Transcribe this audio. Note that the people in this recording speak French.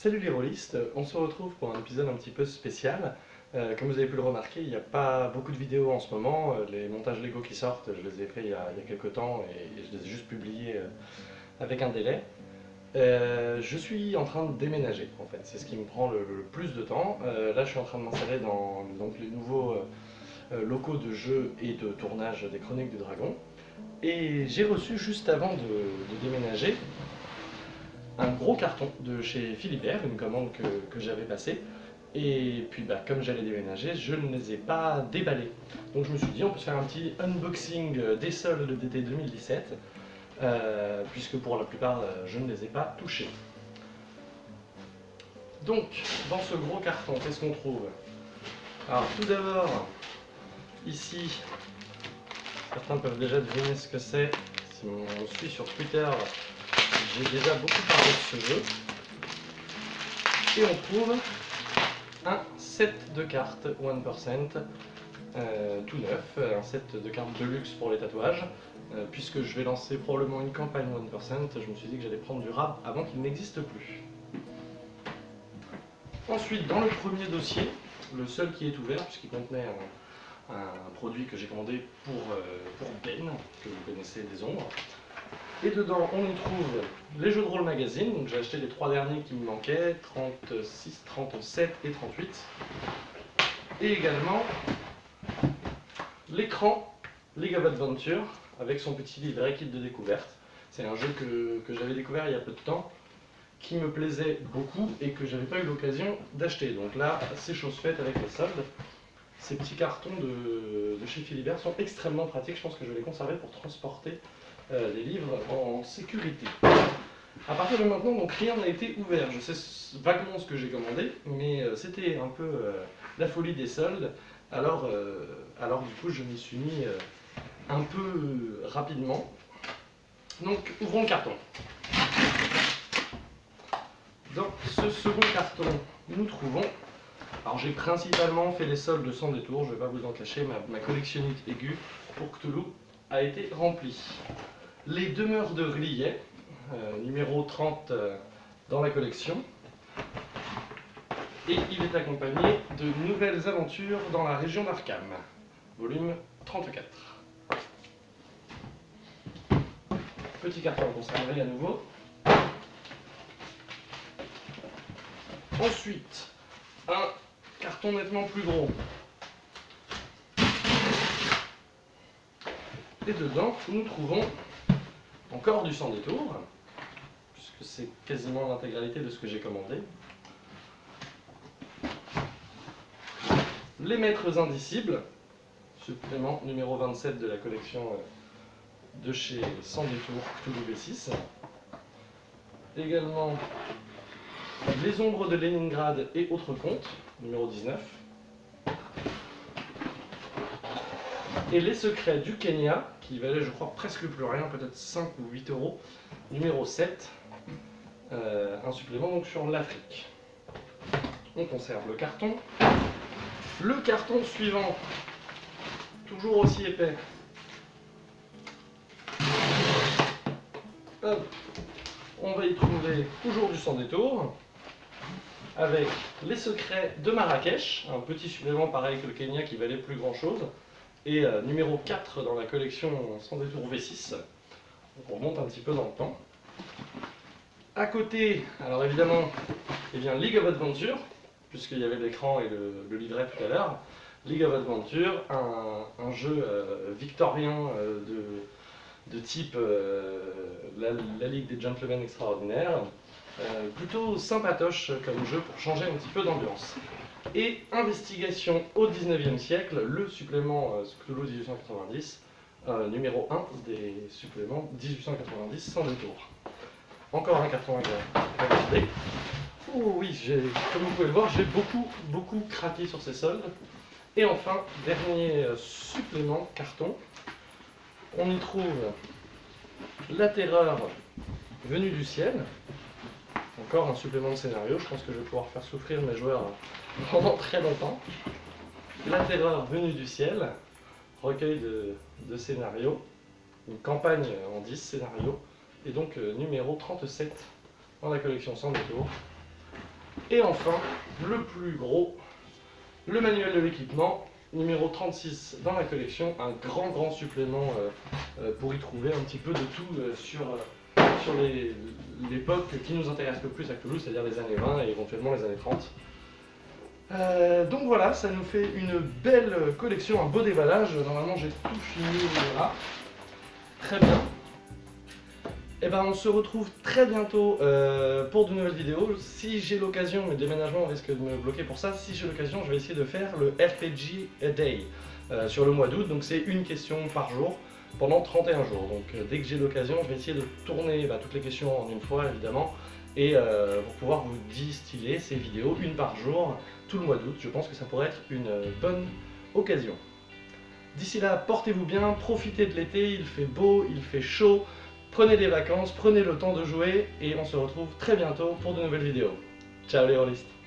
Salut les rôlistes, on se retrouve pour un épisode un petit peu spécial. Euh, comme vous avez pu le remarquer, il n'y a pas beaucoup de vidéos en ce moment. Euh, les montages Lego qui sortent, je les ai faits il y a, quelques temps et, je les ai juste publiés euh, avec un délai. Je suis en train de déménager en fait, c'est ce qui me prend le, plus de temps. Là je suis en train de m'installer dans donc, les nouveaux locaux de jeu et de tournage des Chroniques du Dragon. Et j'ai reçu juste avant de déménager un gros carton de chez Philibert, une commande que, j'avais passée. Et puis bah, comme j'allais déménager, je ne les ai pas déballés. Donc je me suis dit on peut se faire un petit unboxing des soldes d'été 2017, euh, puisque pour la plupart euh, je ne les ai pas touchés. Donc dans ce gros carton, qu'est-ce qu'on trouve? Alors tout d'abord, ici, certains peuvent déjà deviner ce que c'est. Si on suit sur Twitter, j'ai déjà beaucoup parlé de ce jeu. Et on trouve un set de cartes 1% euh, tout neuf, un set de cartes de luxe pour les tatouages. Euh, puisque je vais lancer probablement une campagne 1%, je me suis dit que j'allais prendre du rab avant qu'il n'existe plus. Ensuite, dans le premier dossier, le seul qui est ouvert, puisqu'il contenait un, un produit que j'ai commandé pour, euh, pour Ben, que vous connaissez des ombres, et dedans, on y trouve les jeux de rôle magazine. Donc j'ai acheté les trois derniers qui me manquaient, 36, 37 et 38. Et également l'écran League of Adventure avec son petit livret kit de découverte. C'est un jeu que, que j'avais découvert il y a peu de temps, qui me plaisait beaucoup et que j'avais pas eu l'occasion d'acheter. Donc là, c'est chose faite avec les soldes. Ces petits cartons de, de chez Philibert sont extrêmement pratiques. Je pense que je vais les conserver pour transporter euh, les livres en sécurité. À partir de maintenant, donc rien n'a été ouvert. Je sais vaguement ce que j'ai commandé, mais euh, c'était un peu euh, la folie des soldes. Alors, euh, alors du coup, je m'y suis mis euh, un peu euh, rapidement. Donc, ouvrons le carton. Dans ce second carton, nous trouvons. Alors, j'ai principalement fait les soldes sans détour, je ne vais pas vous en cacher, ma, ma collectionnite aiguë pour Cthulhu a été remplie. Les demeures de Rillet, euh, numéro 30 euh, dans la collection. Et il est accompagné de nouvelles aventures dans la région d'Arkham, volume 34. Petit carton conservé à nouveau. Ensuite, un carton nettement plus gros. Et dedans, nous trouvons encore du sans détour, puisque c'est quasiment l'intégralité de ce que j'ai commandé. Les maîtres indicibles, supplément numéro 27 de la collection euh, de chez Sans détour Cthulhu B6. Également les ombres de Leningrad et autres contes, numéro 19. Et les secrets du Kenya, qui valait je crois presque plus rien, peut-être 5 ou 8 euros, numéro 7. Euh, un supplément donc sur l'Afrique. On conserve le carton. Le carton suivant, toujours aussi épais. On va y trouver toujours du sans détour, avec les secrets de Marrakech, un petit supplément pareil que le Kenya qui valait plus grand chose, et euh, numéro 4 dans la collection sans détour V6. Donc on remonte un petit peu dans le temps. À côté, alors évidemment, eh bien, League of Adventure, puisqu'il y avait l'écran et le, livret tout à l'heure. League of Adventure, un, jeu euh, victorien euh, de, type la, la, Ligue des Gentlemen Extraordinaires. Plutôt sympatoche comme jeu pour changer un petit peu d'ambiance. Et Investigation au 19e siècle, le supplément euh, Cthulhu 1890, euh, numéro 1 des suppléments 1890 sans détour. Encore un carton à garder. Oh oui, comme vous pouvez le voir, j'ai beaucoup, beaucoup craqué sur ces soldes. Et enfin, dernier euh, supplément carton, on y trouve La Terreur venue du ciel. Encore un supplément de scénario, je pense que je vais pouvoir faire souffrir mes joueurs pendant très longtemps. La Terreur venue du ciel, recueil de, scénarios, une campagne en 10 scénarios, et donc euh, numéro 37 dans la collection sans détour. Et enfin, le plus gros, le manuel de l'équipement, numéro 36 dans la collection, un grand grand supplément euh, euh, pour y trouver un petit peu de tout sur, sur l'époque qui nous intéresse le plus à Toulouse, c'est-à-dire les années 20 et éventuellement les années 30. donc voilà, ça nous fait une belle collection, un beau déballage. Normalement j'ai tout fini, voilà. Très bien. Et eh ben on se retrouve très bientôt euh, pour de nouvelles vidéos. Si j'ai l'occasion, mais déménagement risque de me bloquer pour ça, si j'ai l'occasion je vais essayer de faire le RPG A Day euh, sur le mois d'août. Donc c'est une question par jour pendant 31 jours. Donc euh, dès que j'ai l'occasion, je vais essayer de tourner bah, toutes les questions en une fois évidemment. Et pour pouvoir vous distiller ces vidéos une par jour tout le mois d'août. Je pense que ça pourrait être une bonne occasion. D'ici là, portez-vous bien, profitez de l'été, il fait beau, il fait chaud. Prenez des vacances, prenez le temps de jouer et on se retrouve très bientôt pour de nouvelles vidéos. Ciao les rôlistes